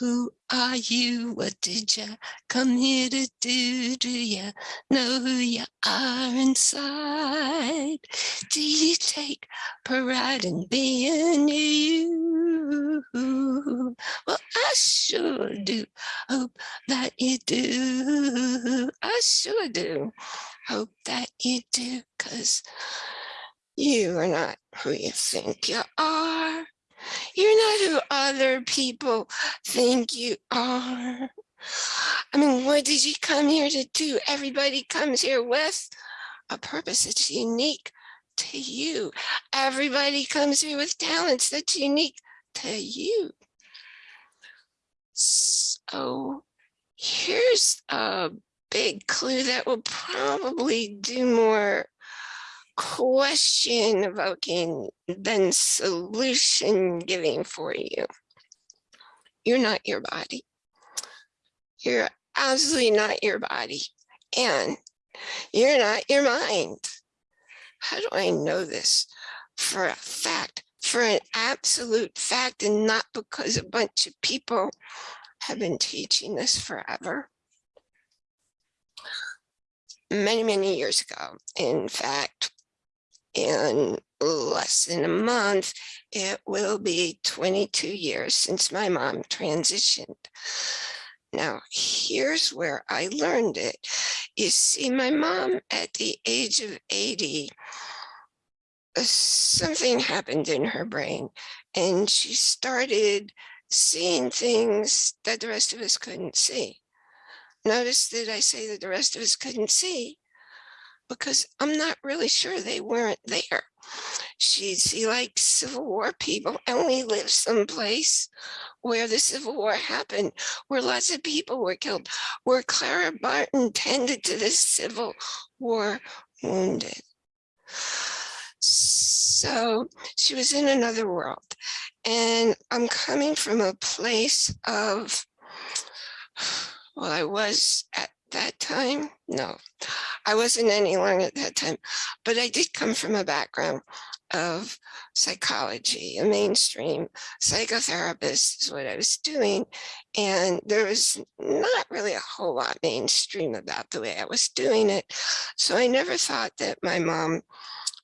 Who are you? What did you come here to do? Do you know who you are inside? Do you take pride in being you? Well, I sure do. Hope that you do. I sure do. Hope that you do, cause you are not who you think you are. You're not who other people think you are. I mean, what did you come here to do? Everybody comes here with a purpose that's unique to you. Everybody comes here with talents that's unique to you. So here's a big clue that will probably do more question evoking than solution giving for you. You're not your body. You're absolutely not your body. And you're not your mind. How do I know this for a fact, for an absolute fact, and not because a bunch of people have been teaching this forever? Many, many years ago, in fact, in less than a month, it will be 22 years since my mom transitioned. Now, here's where I learned it. You see, my mom at the age of 80, uh, something happened in her brain and she started seeing things that the rest of us couldn't see. Notice that I say that the rest of us couldn't see because I'm not really sure they weren't there. She'd see like Civil War people and we live someplace where the Civil War happened, where lots of people were killed, where Clara Barton tended to the Civil War wounded. So she was in another world. And I'm coming from a place of, well, I was at that time, no, I wasn't any longer at that time, but I did come from a background of psychology, a mainstream psychotherapist is what I was doing. And there was not really a whole lot mainstream about the way I was doing it. So I never thought that my mom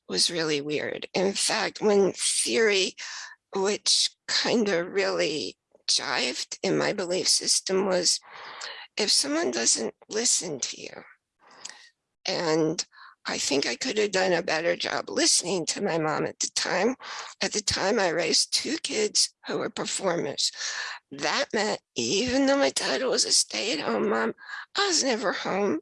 was really weird. In fact, when theory, which kind of really jived in my belief system was if someone doesn't listen to you, and I think I could have done a better job listening to my mom at the time. At the time, I raised two kids who were performers. That meant even though my title was a stay-at-home mom, I was never home.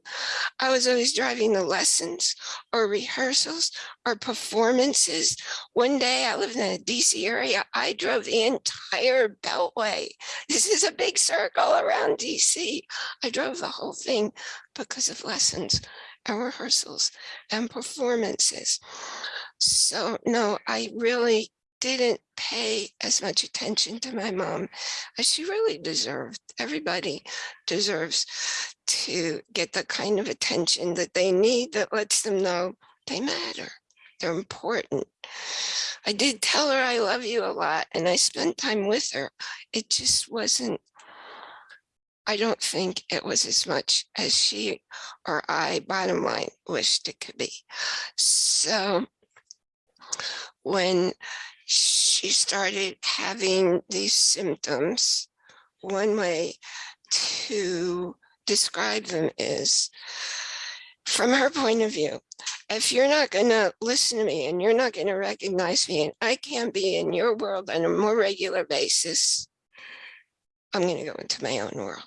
I was always driving the lessons or rehearsals or performances. One day I lived in a DC area. I drove the entire beltway. This is a big circle around DC. I drove the whole thing because of lessons and rehearsals and performances. So no, I really didn't pay as much attention to my mom as she really deserved. Everybody deserves to get the kind of attention that they need that lets them know they matter. They're important. I did tell her I love you a lot and I spent time with her. It just wasn't I don't think it was as much as she or I, bottom line, wished it could be. So when she started having these symptoms, one way to describe them is, from her point of view, if you're not going to listen to me and you're not going to recognize me and I can't be in your world on a more regular basis, I'm going to go into my own world.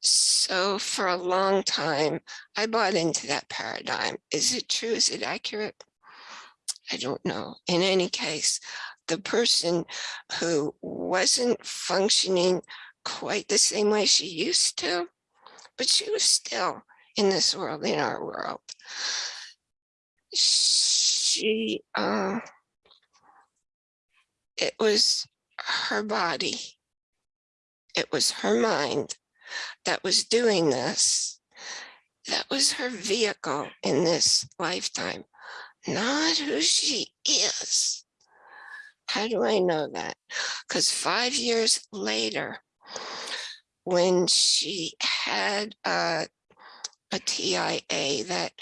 So for a long time, I bought into that paradigm. Is it true? Is it accurate? I don't know. In any case, the person who wasn't functioning quite the same way she used to, but she was still in this world, in our world. She, uh, it was her body it was her mind that was doing this. That was her vehicle in this lifetime, not who she is. How do I know that? Because five years later, when she had a, a TIA, that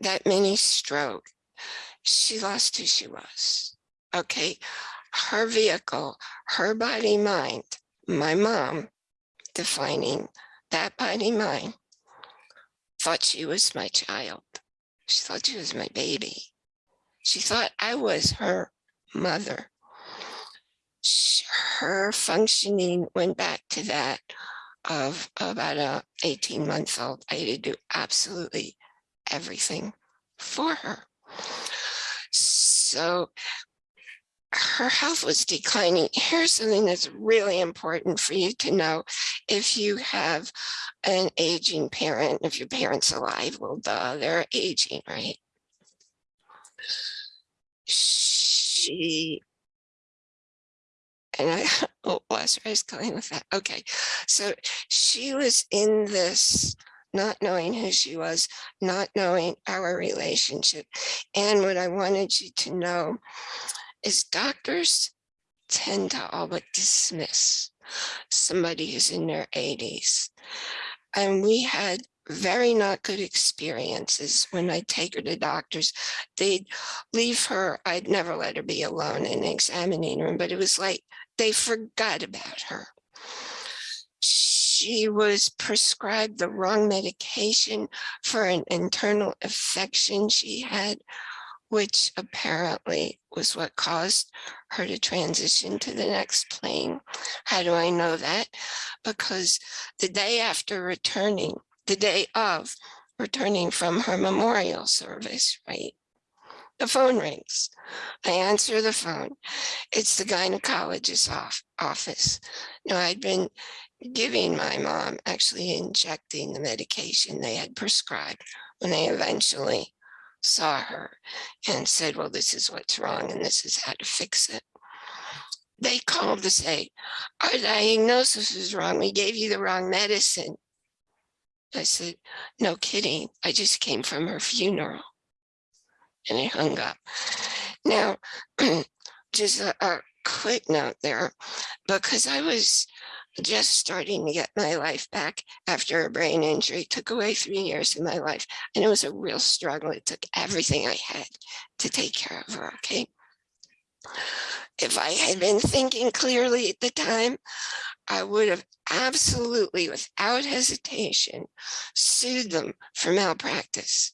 that mini stroke, she lost who she was. Okay, her vehicle, her body, mind, my mom defining that body, mind, thought she was my child. She thought she was my baby. She thought I was her mother. Her functioning went back to that of about a 18 month old. I had to do absolutely everything for her. So her health was declining. Here's something that's really important for you to know. If you have an aging parent, if your parent's alive, well, duh, they're aging, right? She and I, oh, her, I was going with that. Okay, so she was in this, not knowing who she was, not knowing our relationship. And what I wanted you to know is doctors tend to all but dismiss somebody who's in their 80s. And we had very not good experiences when I take her to doctors. They'd leave her, I'd never let her be alone in the examining room, but it was like they forgot about her. She was prescribed the wrong medication for an internal infection she had, which apparently was what caused her to transition to the next plane. How do I know that? Because the day after returning, the day of returning from her memorial service, right? The phone rings. I answer the phone. It's the gynecologist's off, office. Now I'd been giving my mom, actually injecting the medication they had prescribed when they eventually saw her and said, well, this is what's wrong and this is how to fix it. They called to say, our diagnosis is wrong. We gave you the wrong medicine. I said, no kidding. I just came from her funeral. And I hung up. Now, just a, a quick note there, because I was just starting to get my life back after a brain injury. It took away three years of my life. And it was a real struggle. It took everything I had to take care of her, okay? If I had been thinking clearly at the time, I would have absolutely, without hesitation, sued them for malpractice.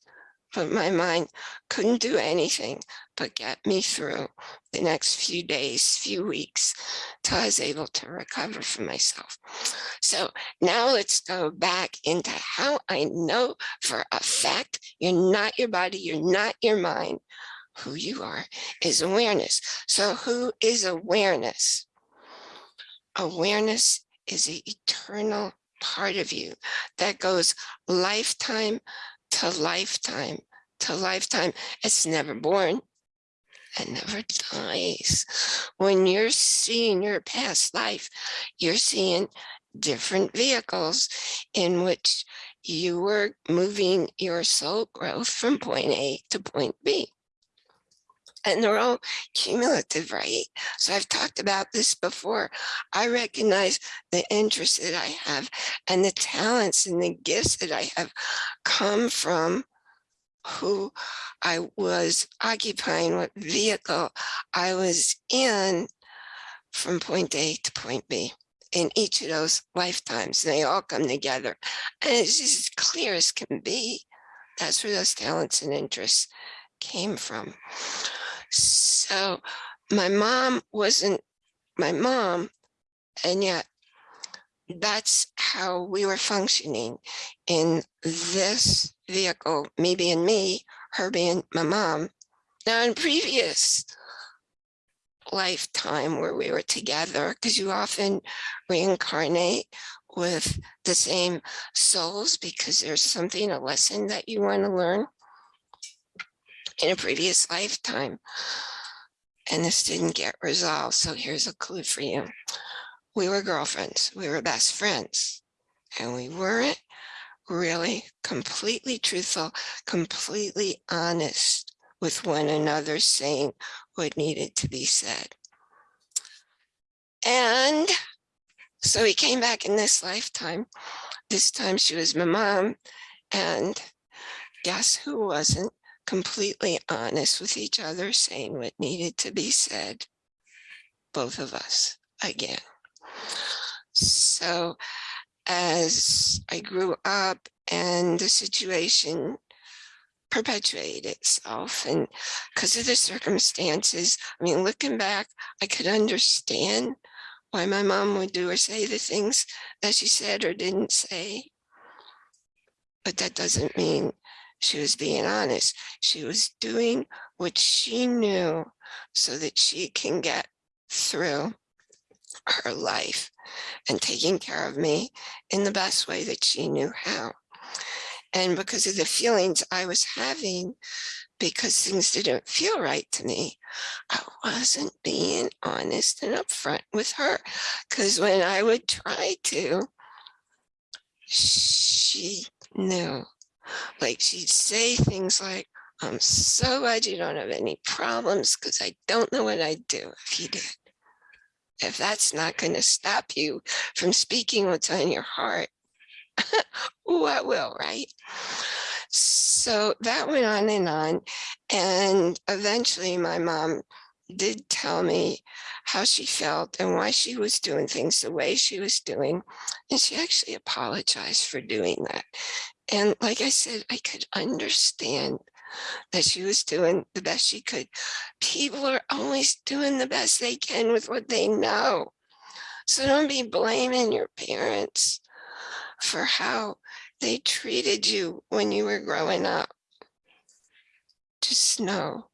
But my mind couldn't do anything but get me through the next few days, few weeks, till I was able to recover from myself. So now let's go back into how I know for a fact you're not your body, you're not your mind. Who you are is awareness. So who is awareness? Awareness is the eternal part of you that goes lifetime to lifetime to lifetime. It's never born and never dies. When you're seeing your past life, you're seeing different vehicles in which you were moving your soul growth from point A to point B and they're all cumulative, right? So I've talked about this before. I recognize the interests that I have and the talents and the gifts that I have come from who I was occupying, what vehicle I was in from point A to point B in each of those lifetimes. They all come together and it's as clear as can be. That's where those talents and interests came from. So my mom wasn't my mom, and yet that's how we were functioning in this vehicle, me being me, her being my mom. Now in previous lifetime where we were together, because you often reincarnate with the same souls because there's something, a lesson that you want to learn in a previous lifetime. And this didn't get resolved. So here's a clue for you. We were girlfriends. We were best friends. And we weren't really completely truthful, completely honest with one another, saying what needed to be said. And so he came back in this lifetime. This time she was my mom. And guess who wasn't completely honest with each other, saying what needed to be said? Both of us again. So as I grew up and the situation perpetuated itself and because of the circumstances, I mean, looking back, I could understand why my mom would do or say the things that she said or didn't say. But that doesn't mean she was being honest. She was doing what she knew so that she can get through her life and taking care of me in the best way that she knew how. And because of the feelings I was having, because things didn't feel right to me, I wasn't being honest and upfront with her. Because when I would try to, she knew. Like she'd say things like, I'm so glad you don't have any problems because I don't know what I'd do if you did. If that's not going to stop you from speaking what's on your heart, what will, right? So that went on and on. And eventually my mom did tell me how she felt and why she was doing things the way she was doing. And she actually apologized for doing that. And like I said, I could understand that she was doing the best she could. People are always doing the best they can with what they know. So don't be blaming your parents for how they treated you when you were growing up. Just know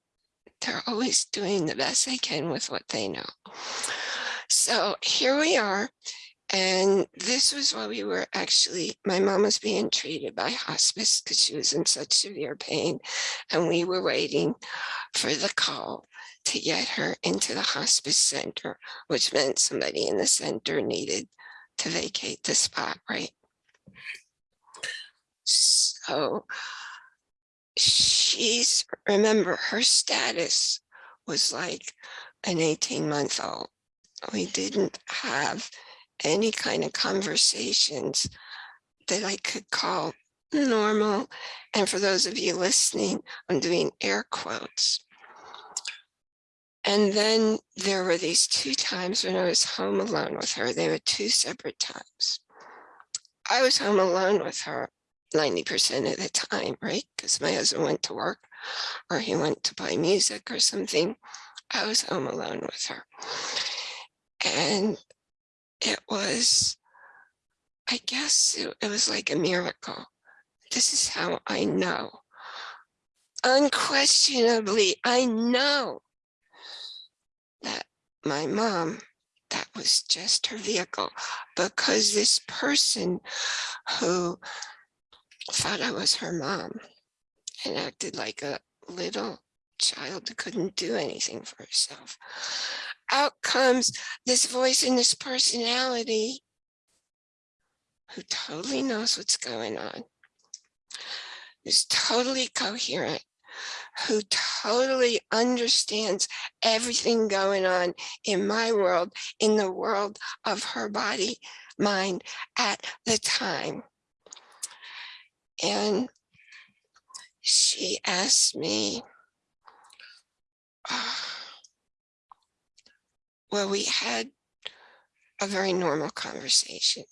they're always doing the best they can with what they know. So here we are and this was while we were actually, my mom was being treated by hospice because she was in such severe pain. And we were waiting for the call to get her into the hospice center, which meant somebody in the center needed to vacate the spot, right? So she's, remember her status was like an 18 month old. We didn't have any kind of conversations that I could call normal. And for those of you listening, I'm doing air quotes. And then there were these two times when I was home alone with her. They were two separate times. I was home alone with her 90% of the time, right? Because my husband went to work or he went to play music or something. I was home alone with her. And it was, I guess it, it was like a miracle. This is how I know. Unquestionably, I know that my mom, that was just her vehicle because this person who thought I was her mom and acted like a little child who couldn't do anything for herself out comes this voice and this personality who totally knows what's going on, is totally coherent, who totally understands everything going on in my world, in the world of her body, mind at the time. And she asked me, oh, well, we had a very normal conversation.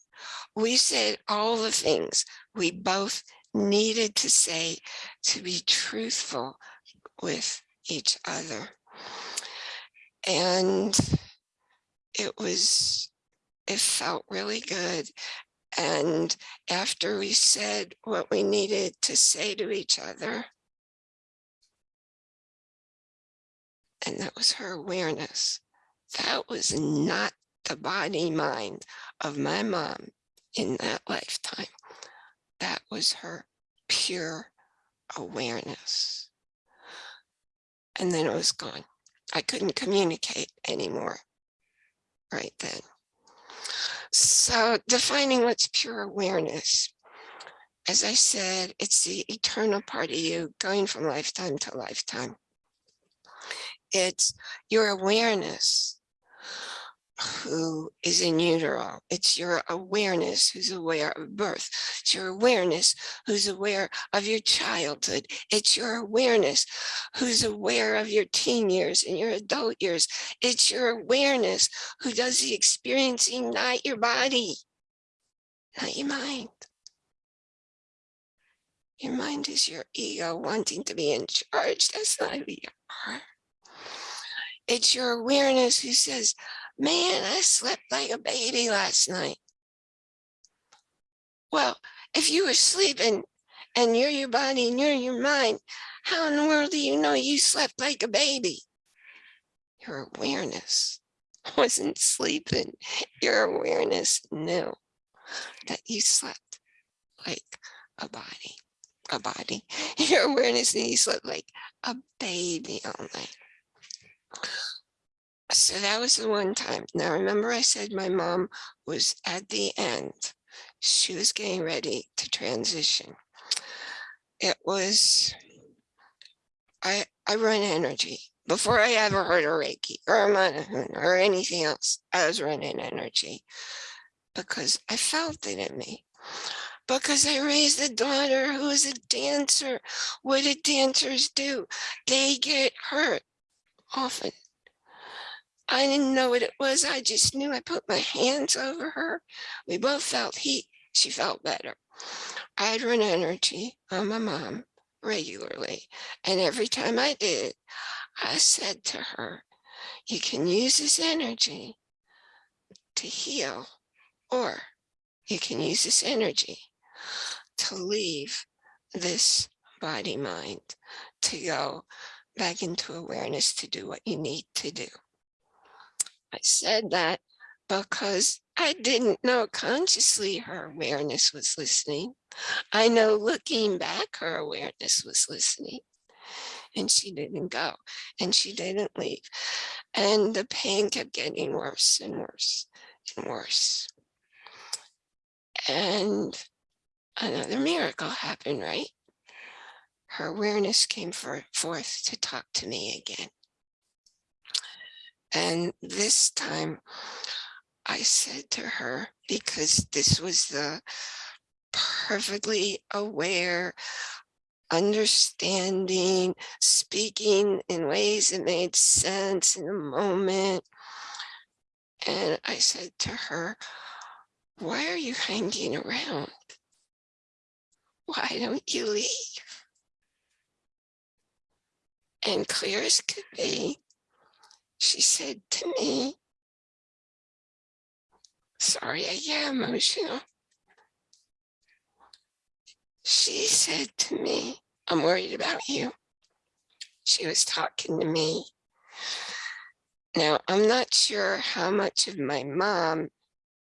We said all the things we both needed to say to be truthful with each other. And it was, it felt really good. And after we said what we needed to say to each other, and that was her awareness, that was not the body mind of my mom in that lifetime. That was her pure awareness. And then it was gone. I couldn't communicate anymore right then. So defining what's pure awareness. As I said, it's the eternal part of you going from lifetime to lifetime. It's your awareness who is in utero. It's your awareness who's aware of birth. It's your awareness who's aware of your childhood. It's your awareness who's aware of your teen years and your adult years. It's your awareness who does the experiencing, not your body, not your mind. Your mind is your ego wanting to be in charge. That's not who you are. It's your awareness who says, man, I slept like a baby last night. Well, if you were sleeping and you're your body and you're your mind, how in the world do you know you slept like a baby? Your awareness wasn't sleeping. Your awareness knew that you slept like a body, a body. Your awareness knew you slept like a baby all night. So that was the one time. Now, remember I said my mom was at the end. She was getting ready to transition. It was, I, I run energy. Before I ever heard of Reiki or Manahun or anything else, I was running energy because I felt it in me. Because I raised a daughter who is a dancer. What do dancers do? They get hurt often I didn't know what it was. I just knew I put my hands over her. We both felt heat. She felt better. I'd run energy on my mom regularly. And every time I did, I said to her, you can use this energy to heal, or you can use this energy to leave this body mind, to go back into awareness to do what you need to do. I said that because I didn't know consciously her awareness was listening. I know looking back, her awareness was listening and she didn't go and she didn't leave. And the pain kept getting worse and worse and worse. And another miracle happened, right? Her awareness came for, forth to talk to me again. And this time I said to her, because this was the perfectly aware, understanding, speaking in ways that made sense in the moment. And I said to her, why are you hanging around? Why don't you leave? And clear as could be, she said to me, sorry, I get emotional. She said to me, I'm worried about you. She was talking to me. Now, I'm not sure how much of my mom,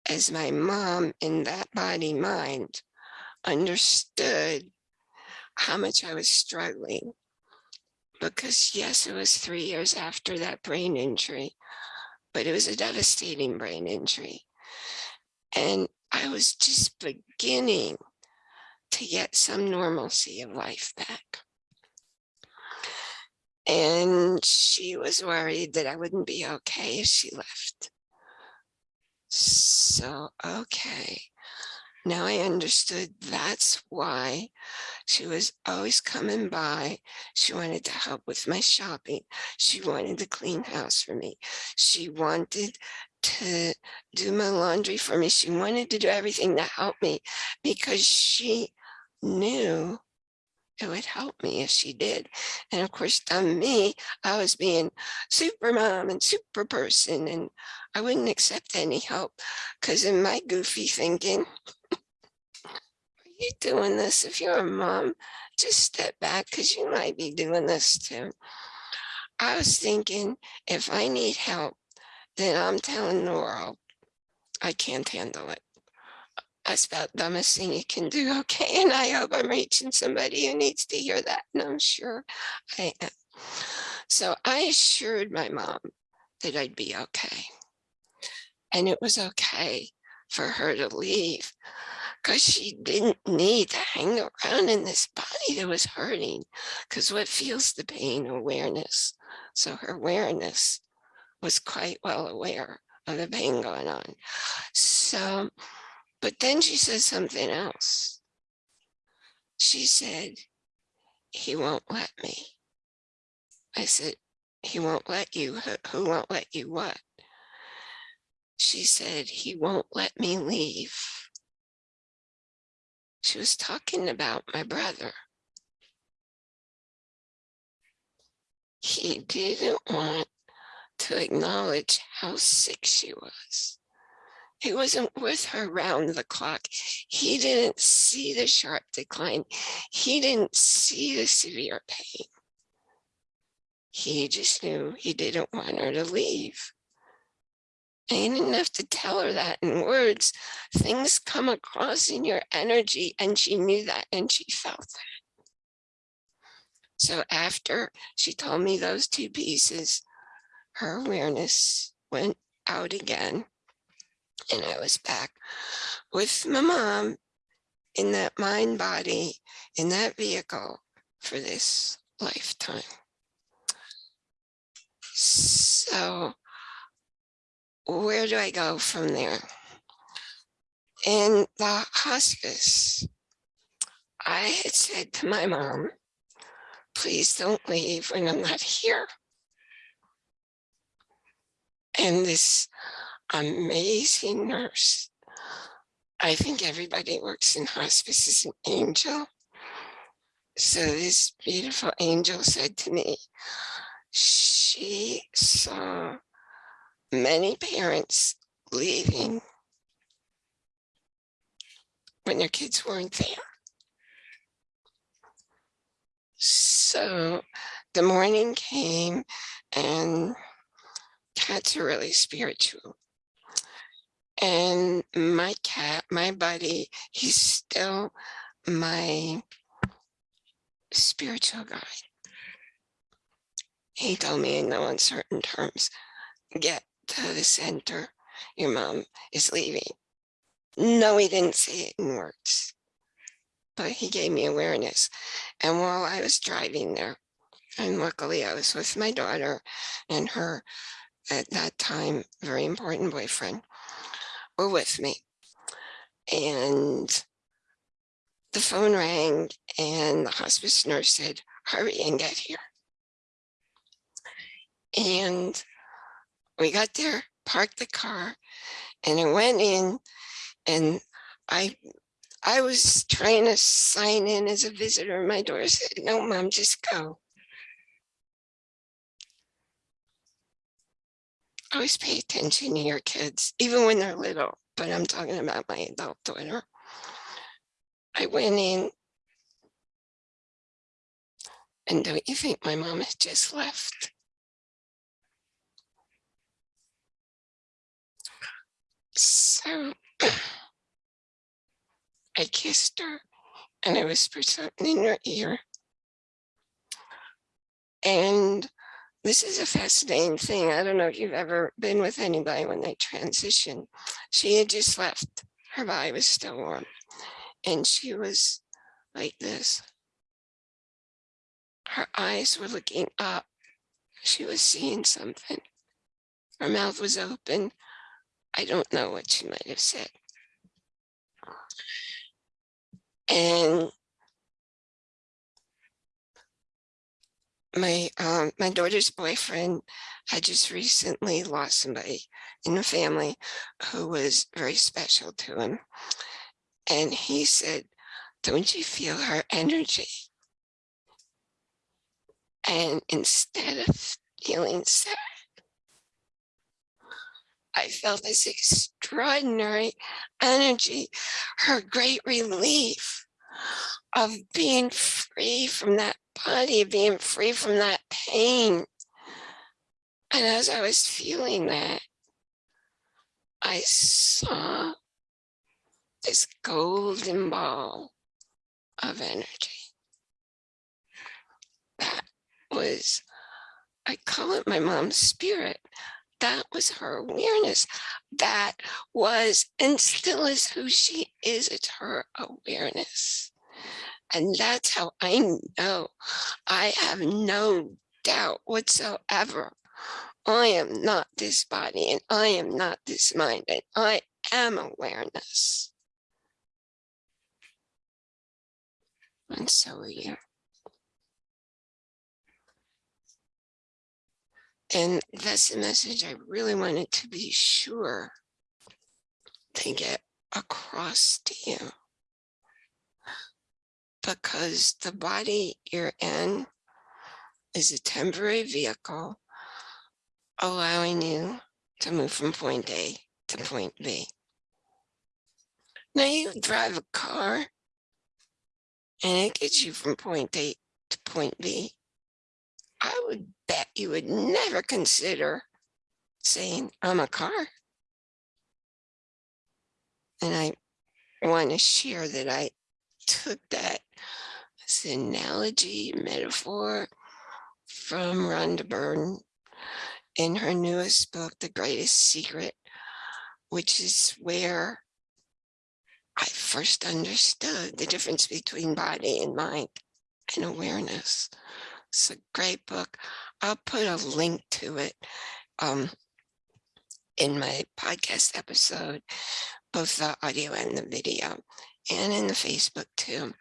as my mom in that body mind, understood how much I was struggling because yes, it was three years after that brain injury, but it was a devastating brain injury. And I was just beginning to get some normalcy of life back. And she was worried that I wouldn't be okay if she left. So, okay. Now I understood that's why she was always coming by. She wanted to help with my shopping. She wanted to clean house for me. She wanted to do my laundry for me. She wanted to do everything to help me because she knew it would help me if she did. And of course, on me, I was being super mom and super person, and I wouldn't accept any help because in my goofy thinking, you doing this? If you're a mom, just step back because you might be doing this too. I was thinking if I need help, then I'm telling the world I can't handle it. That's about the dumbest thing you can do. Okay. And I hope I'm reaching somebody who needs to hear that. And I'm sure I am. So I assured my mom that I'd be okay. And it was okay for her to leave because she didn't need to hang around in this body that was hurting because what feels the pain awareness? So her awareness was quite well aware of the pain going on. So but then she says something else. She said he won't let me. I said he won't let you. Who, who won't let you what? She said he won't let me leave she was talking about my brother. He didn't want to acknowledge how sick she was. He wasn't with her round the clock. He didn't see the sharp decline. He didn't see the severe pain. He just knew he didn't want her to leave. You didn't have to tell her that in words. Things come across in your energy and she knew that and she felt that. So after she told me those two pieces, her awareness went out again and I was back with my mom in that mind body, in that vehicle for this lifetime. So where do I go from there? In the hospice, I had said to my mom, please don't leave when I'm not here. And this amazing nurse, I think everybody works in hospice is an angel. So this beautiful angel said to me, she saw many parents leaving mm. when their kids weren't there. So the morning came and cats are really spiritual. And my cat, my buddy, he's still my spiritual guide. He told me in no uncertain terms, get to the center. Your mom is leaving. No, he didn't say it in words, but he gave me awareness. And while I was driving there, and luckily I was with my daughter and her, at that time, very important boyfriend, were with me. And the phone rang and the hospice nurse said, hurry and get here. And we got there, parked the car, and I went in and I I was trying to sign in as a visitor. My daughter said, no, mom, just go. Always pay attention to your kids, even when they're little, but I'm talking about my adult daughter. I went in and don't you think my mom had just left? So I kissed her and I whispered something in her ear. And this is a fascinating thing. I don't know if you've ever been with anybody when they transition. She had just left. Her body was still warm. And she was like this. Her eyes were looking up. She was seeing something. Her mouth was open. I don't know what she might have said. And my um, my daughter's boyfriend had just recently lost somebody in the family who was very special to him. And he said, don't you feel her energy? And instead of feeling sad, I felt this extraordinary energy, her great relief of being free from that body, being free from that pain. And as I was feeling that, I saw this golden ball of energy. That was, I call it my mom's spirit That was her awareness. That was and still is who she is. It's her awareness. And that's how I know I have no doubt whatsoever. I am not this body and I am not this mind and I am awareness. And so are you. And that's the message I really wanted to be sure to get across to you. Because the body you're in is a temporary vehicle allowing you to move from point A to point B. Now you drive a car and it gets you from point A to point B. I would bet you would never consider saying, I'm a car. And I want to share that I took that analogy, metaphor from Rhonda Byrne in her newest book, The Greatest Secret, which is where I first understood the difference between body and mind and awareness. It's a great book. I'll put a link to it um, in my podcast episode, both the audio and the video, and in the Facebook too,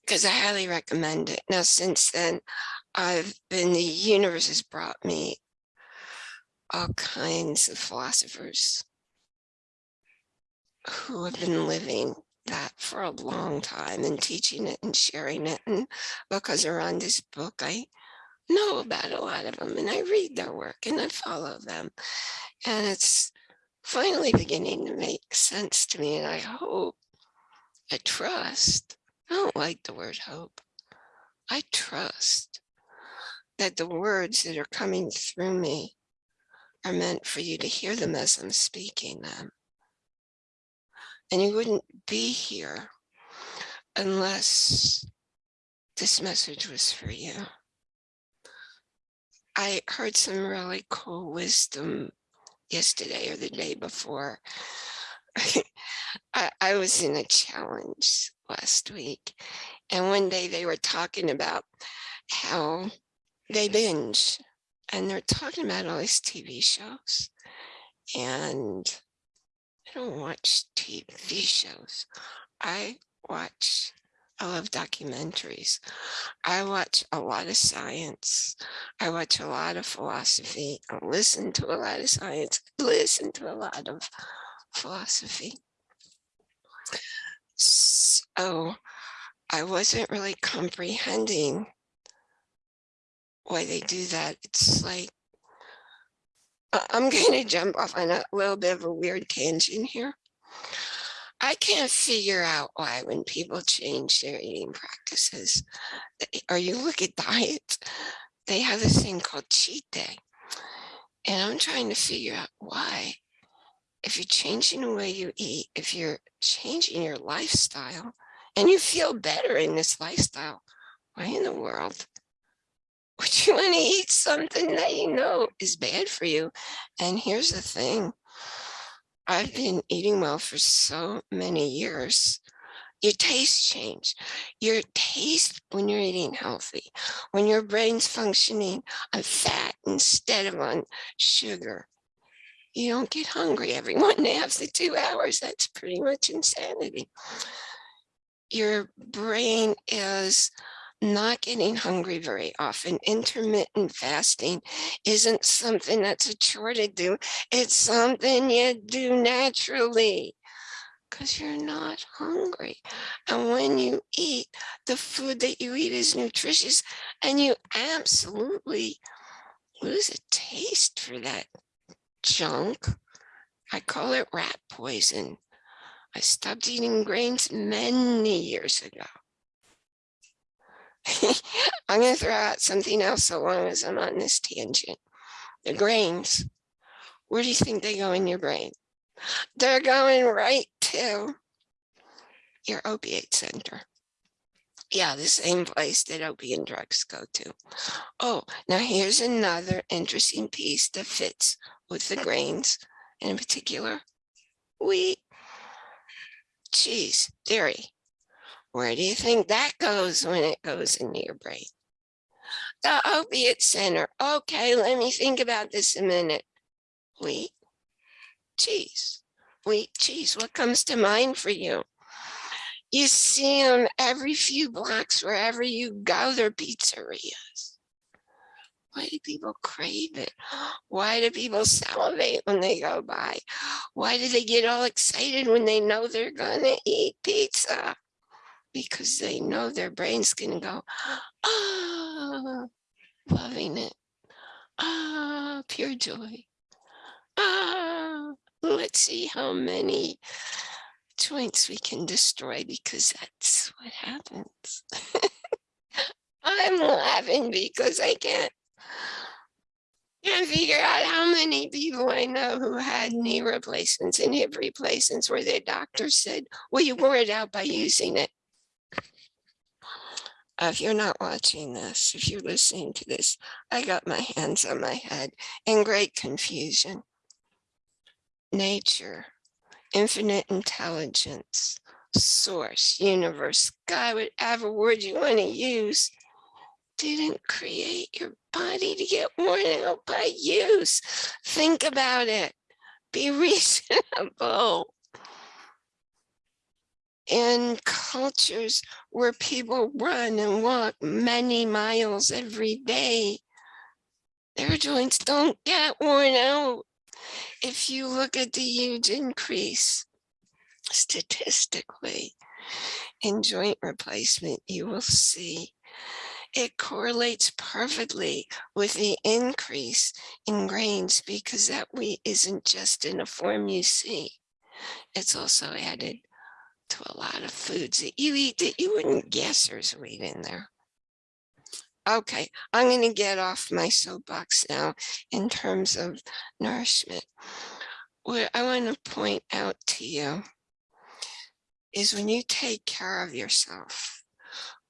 because I highly recommend it. Now, since then, I've been, the universe has brought me all kinds of philosophers who have been living that for a long time and teaching it and sharing it. And because they're this book, I know about a lot of them and I read their work and I follow them. And it's finally beginning to make sense to me. And I hope, I trust, I don't like the word hope. I trust that the words that are coming through me are meant for you to hear them as I'm speaking them and you wouldn't be here unless this message was for you. I heard some really cool wisdom yesterday or the day before. I, I was in a challenge last week and one day they were talking about how they binge and they're talking about all these TV shows and I don't watch TV shows. I watch, I love documentaries. I watch a lot of science. I watch a lot of philosophy. I listen to a lot of science. Listen to a lot of philosophy. So I wasn't really comprehending why they do that. It's like I'm going to jump off on a little bit of a weird tangent here. I can't figure out why when people change their eating practices, or you look at diets, they have this thing called cheat day. And I'm trying to figure out why. If you're changing the way you eat, if you're changing your lifestyle, and you feel better in this lifestyle, why in the world would you want to eat something that you know is bad for you? And here's the thing. I've been eating well for so many years. Your taste change. Your taste when you're eating healthy, when your brain's functioning on fat instead of on sugar. You don't get hungry every one and a half to two hours. That's pretty much insanity. Your brain is not getting hungry very often. Intermittent fasting isn't something that's a chore to do. It's something you do naturally because you're not hungry. And when you eat, the food that you eat is nutritious and you absolutely lose a taste for that junk. I call it rat poison. I stopped eating grains many years ago. I'm going to throw out something else so long as I'm on this tangent. The grains, where do you think they go in your brain? They're going right to your opiate center. Yeah, the same place that opium drugs go to. Oh, now here's another interesting piece that fits with the grains, and in particular, wheat, cheese, dairy. Where do you think that goes when it goes into your brain? The opiate center. Okay, let me think about this a minute. Wheat, cheese, wheat, cheese. What comes to mind for you? You see them every few blocks wherever you go, they're pizzerias. Why do people crave it? Why do people salivate when they go by? Why do they get all excited when they know they're gonna eat pizza? Because they know their brain's gonna go, ah, loving it. Ah, pure joy. Ah, let's see how many joints we can destroy because that's what happens. I'm laughing because I can't can't figure out how many people I know who had knee replacements and hip replacements where their doctor said, well, you wore it out by using it. If you're not watching this, if you're listening to this, I got my hands on my head in great confusion. Nature, infinite intelligence, source, universe, God, whatever word you want to use, didn't create your body to get worn out by use. Think about it. Be reasonable. In cultures where people run and walk many miles every day, their joints don't get worn out. If you look at the huge increase statistically in joint replacement, you will see it correlates perfectly with the increase in grains because that wheat isn't just in a form you see. It's also added to a lot of foods that you eat that you wouldn't guess there's wheat in there. Okay, I'm going to get off my soapbox now in terms of nourishment. What I want to point out to you is when you take care of yourself,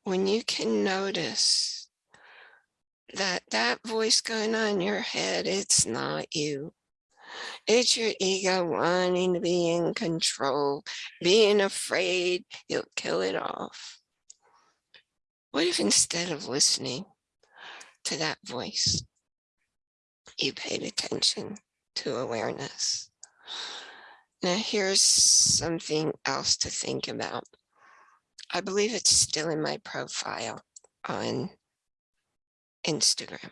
when you can notice that that voice going on in your head, it's not you. It's your ego wanting to be in control, being afraid you'll kill it off. What if instead of listening to that voice, you paid attention to awareness? Now here's something else to think about. I believe it's still in my profile on Instagram.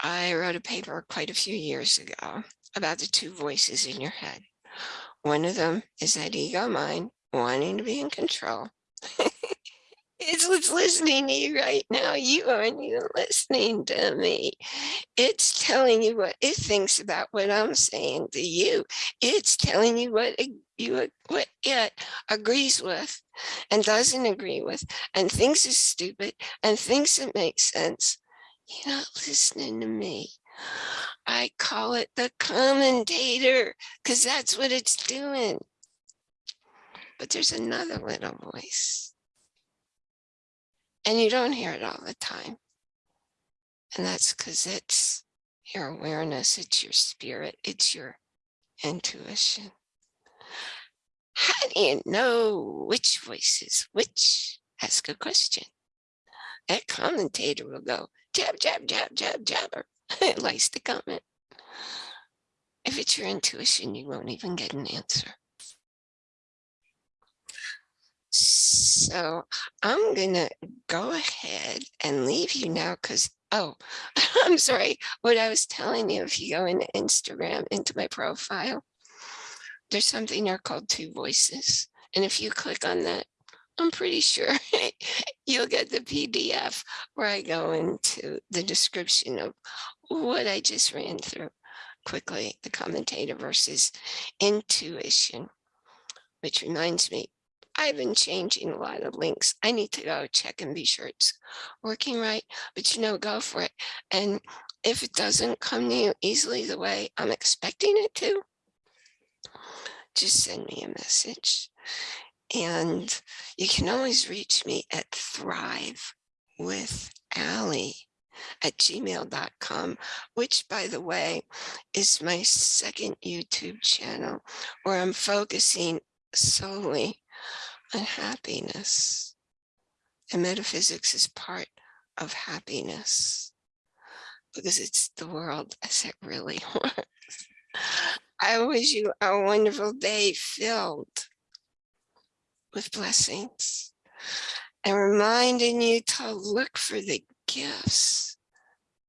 I wrote a paper quite a few years ago about the two voices in your head. One of them is that ego mind wanting to be in control. it's what's listening to you right now. You aren't even listening to me. It's telling you what it thinks about what I'm saying to you. It's telling you what you what it agrees with and doesn't agree with and thinks is stupid and thinks it makes sense. You're not listening to me. I call it the commentator because that's what it's doing. But there's another little voice. And you don't hear it all the time. And that's because it's your awareness, it's your spirit, it's your intuition. How do you know which voice is which? Ask a question. That commentator will go, jab, jab, jab, jab, jabber. it likes to comment. If it's your intuition, you won't even get an answer. So I'm gonna go ahead and leave you now because, oh, I'm sorry. What I was telling you, if you go into Instagram, into my profile, there's something there called two voices. And if you click on that, I'm pretty sure you'll get the PDF where I go into the description of what I just ran through quickly, the commentator versus intuition, which reminds me, I've been changing a lot of links. I need to go check and be sure it's working right, but you know, go for it. And if it doesn't come to you easily the way I'm expecting it to, just send me a message. And you can always reach me at thrive with Ally at gmail.com, which by the way, is my second YouTube channel where I'm focusing solely on happiness. And metaphysics is part of happiness because it's the world as it really works. I wish you a wonderful day filled with blessings and reminding you to look for the gifts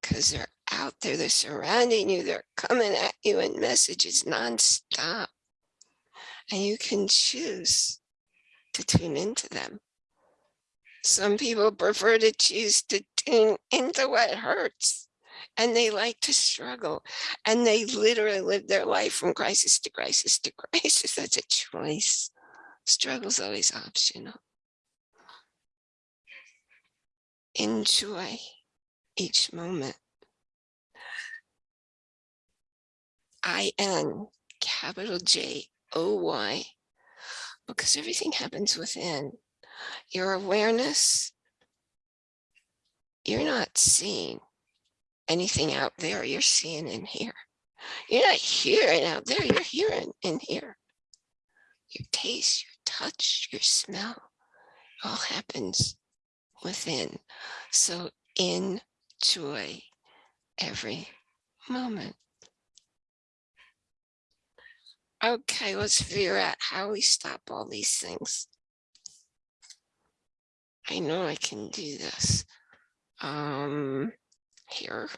because they're out there, they're surrounding you, they're coming at you in messages nonstop. And you can choose to tune into them. Some people prefer to choose to tune into what hurts and they like to struggle and they literally live their life from crisis to crisis to crisis. That's a choice. Struggle's always optional. Enjoy each moment. I-N capital J O Y because everything happens within your awareness. You're not seeing anything out there, you're seeing in here. You're not hearing out there, you're hearing in here. Your taste, touch, your smell, all happens within. So enjoy every moment. Okay, let's figure out how we stop all these things. I know I can do this. Um, here.